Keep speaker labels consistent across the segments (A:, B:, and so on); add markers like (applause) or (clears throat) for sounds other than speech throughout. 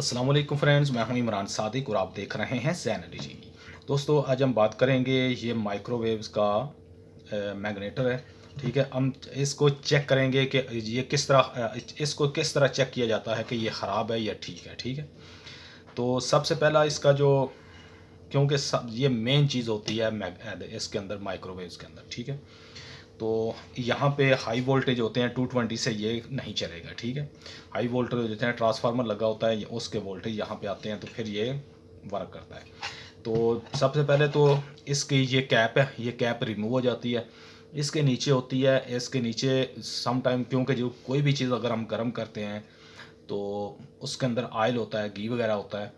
A: वालेकुम फ्रेंड्स मैं हूँ इमरान सादिक और आप देख रहे हैं जैन जी दोस्तों, आज हम बात करेंगे ये माइक्रोवेव्स का मैग्नेटर है, ठीक है? हम इसको चेक करेंगे कि ये किस तरह इसको किस तरह चेक किया जाता है कि ये ख़राब है या ठीक है ठीक है? तो सबसे पहला इसका जो, क्योंकि सब, ये मेन चीज़ होती है इसके अंदर माइक्रोवेव्स के अंदर, ठीक है? तो यहाँ पे हाई वोल्टेज होते हैं 220 से ये नहीं चलेगा, ठीक है? हाई वोल्टेज होते हैं ट्रांसफार्मर लगा होता है, उसके वोल्टेज यहाँ पे आते हैं तो फिर ये वर्क करता है। तो सबसे पहले तो इसकी ये कैप है, ये कैप रिमूव हो जाती है। इसके नीचे होती है, इसके नीचे सम टाइम क्योंकि जो कोई भी चीज़ अगर हम गर्म करते हैं तो उसके अंदर आयल होता है घी वगैरह होता है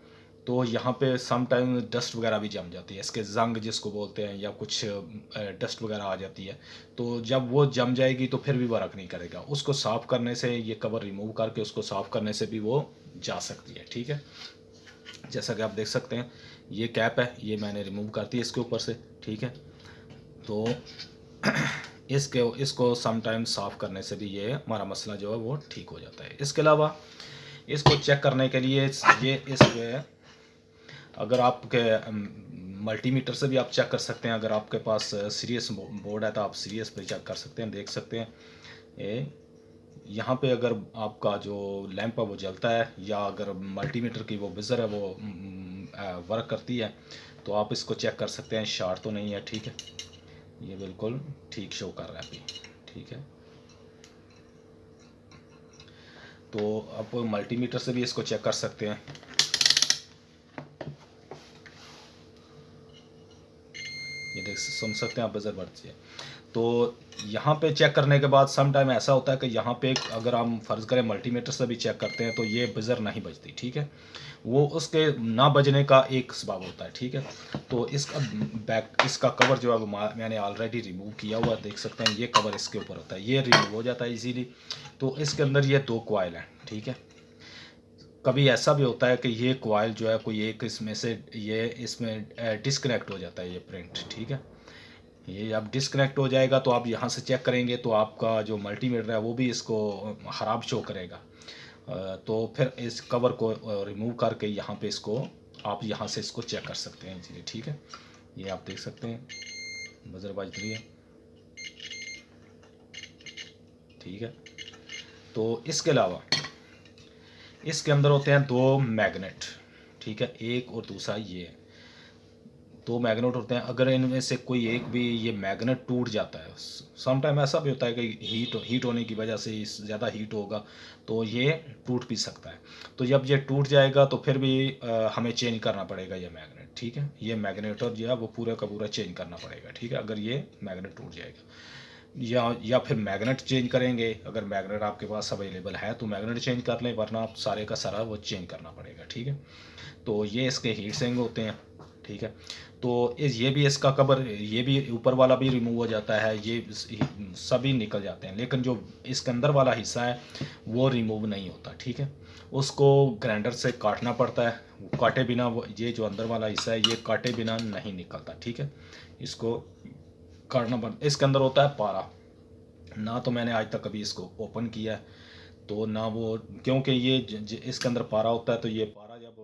A: तो यहाँ पे सम टाइम डस्ट वगैरह भी जम जाती है। इसके जंग जिसको बोलते हैं या कुछ डस्ट वगैरह आ जाती है तो जब वो जम जाएगी तो फिर भी वर्क नहीं करेगा। उसको साफ़ करने से, ये कवर रिमूव करके उसको साफ़ करने से भी वो जा सकती है, ठीक है? जैसा कि आप देख सकते हैं, ये कैप है, ये मैंने रिमूव कर दी इसके ऊपर से, ठीक है? तो (clears throat) इसके, इसको समटाइम साफ़ करने से भी ये हमारा मसला जो है वो ठीक हो जाता है। इसके अलावा, इसको चेक करने के लिए ये इस अगर आपके मल्टीमीटर से भी आप चेक कर सकते हैं, अगर आपके पास सीरियस बोर्ड है तो आप सीरियस पे चेक कर सकते हैं, देख सकते हैं। ये यहाँ पे अगर आपका जो लैंप है वो जलता है, या अगर मल्टीमीटर की वो बिज़र है वो वर्क करती है तो आप इसको चेक कर सकते हैं शार्ट तो नहीं है, ठीक है? ये बिल्कुल ठीक शो कर रहा है अभी, ठीक है? तो आप मल्टीमीटर से भी इसको चेक कर सकते हैं। देख, सुन सकते हैं आप बजर बढ़ती है तो यहाँ पे चेक करने के बाद सम टाइम ऐसा होता है कि यहाँ पे अगर हम फ़र्ज़ करें मल्टीमीटर से भी चेक करते हैं तो ये बजर नहीं बजती, ठीक है? वो उसके ना बजने का एक सबब होता है, ठीक है? तो इसका बैक इसका कवर जो है मैंने ऑलरेडी रिमूव किया हुआ देख सकते हैं, ये कवर इसके ऊपर होता है, ये रिमूव हो जाता है इजीली तो इसके अंदर ये दो कोयल हैं, ठीक है? कभी ऐसा भी होता है कि ये कोयल जो है, कोई एक इसमें से, ये इसमें डिसकनेक्ट हो जाता है ये प्रिंट ठीक है? ये अब डिसकनेक्ट हो जाएगा तो आप यहाँ से चेक करेंगे तो आपका जो मल्टीमीटर है वो भी इसको ख़राब शो करेगा। तो फिर इस कवर को रिमूव करके यहाँ पे इसको, आप यहाँ से इसको चेक कर सकते हैं जी, ठीक है? ये आप देख सकते हैं। बजर बाज ठीक है? तो इसके अलावा इसके अंदर होते हैं दो मैग्नेट ठीक है एक और दूसरा ये। दो मैग्नेट होते हैं अगर इनमें से कोई एक भी ये मैग्नेट टूट जाता है सम टाइम ऐसा भी होता है कि हीट हीट होने की वजह से ज़्यादा हीट होगा तो ये टूट भी सकता है। तो जब ये टूट जाएगा तो फिर भी आ, हमें चेंज करना पड़ेगा ये मैग्नेट ठीक है? ये मैग्नेटर जो है वो पूरा का पूरा चेंज करना पड़ेगा ठीक है? अगर ये मैग्नेट टूट जाएगा। या या फिर मैग्नेट चेंज करेंगे। अगर मैग्नेट आपके पास अवेलेबल है तो मैग्नेट चेंज कर लें, वरना आप सारे का सारा वो चेंज करना पड़ेगा, ठीक है? तो ये इसके हीट सेंग होते हैं, ठीक है? तो इस, ये भी इसका कवर ये भी ऊपर वाला भी रिमूव हो जाता है, ये सभी निकल जाते हैं। लेकिन जो इसके अंदर वाला हिस्सा है, वो रिमूव नहीं होता, ठीक है? उसको ग्राइंडर से काटना पड़ता है काटे बिना ये जो अंदर वाला हिस्सा है, ये काटे बिना नहीं निकलता, ठीक है? इसको पड़ता इसके अंदर होता है पारा। ना तो मैंने आज तक कभी इसको ओपन किया है तो ना वो क्योंकि ये ज, ज, इसके अंदर पारा होता है तो ये पारा जब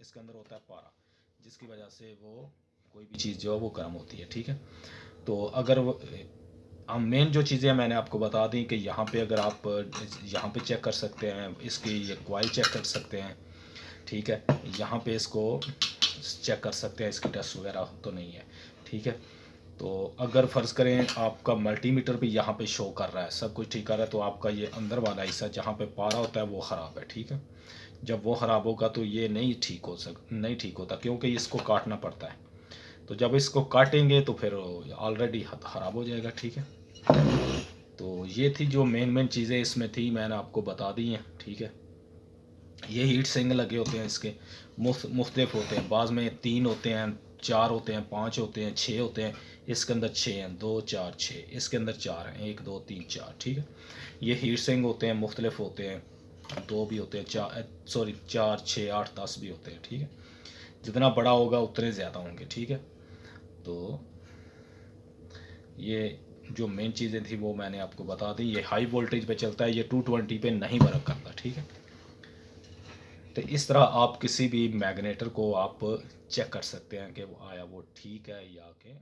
A: इसके अंदर होता है पारा जिसकी वजह से वो कोई भी चीज़ जो है वो गर्म होती है ठीक है? तो अगर हम मेन जो चीज़ें मैंने आपको बता दी कि यहाँ पे अगर आप यहाँ पे चेक कर सकते हैं इसकी ये क्वाइल चेक कर सकते हैं ठीक है? यहाँ पे इसको चेक कर सकते हैं, इसकी टेस्ट वगैरह तो नहीं है, ठीक है? तो अगर फ़र्ज़ करें आपका मल्टीमीटर भी यहाँ पे शो कर रहा है, सब कुछ ठीक कर रहा है तो आपका ये अंदर वाला हिस्सा जहाँ पे पारा होता है वो ख़राब है, ठीक है? जब वो ख़राब होगा तो ये नहीं ठीक हो सक, नहीं ठीक होता, क्योंकि इसको काटना पड़ता है। तो जब इसको काटेंगे तो फिर ऑलरेडी ख़राब हो जाएगा, ठीक है? तो ये थी जो मेन मेन चीज़ें इसमें थी, मैंने आपको बता दी हैं, ठीक है? ये हीट सिंग लगे होते हैं इसके। मुख्त मुख्तलिफ़ होते हैं। बाद में तीन होते हैं, चार होते हैं, पाँच होते हैं छः होते हैं। इसके अंदर छः हैं। दो, चार छः इसके अंदर चार हैं। एक, दो, तीन, चार। ठीक है? ये हीट सिंग होते हैं, मुख्तलिफ़ होते हैं। दो भी होते हैं, चार सॉरी चार छः आठ, दस भी होते हैं। ठीक है? जितना बड़ा होगा, उतने ज़्यादा होंगे। ठीक है? तो ये जो मेन चीज़ें थी, वो मैंने आपको बता दी। ये हाई वोल्टेज पे चलता है। ये टू ट्वेंटी पे नहीं वर्क करता। ठीक है? तो इस तरह आप किसी भी मैग्नेटर को आप चेक कर सकते हैं कि वो आया वो ठीक है या कि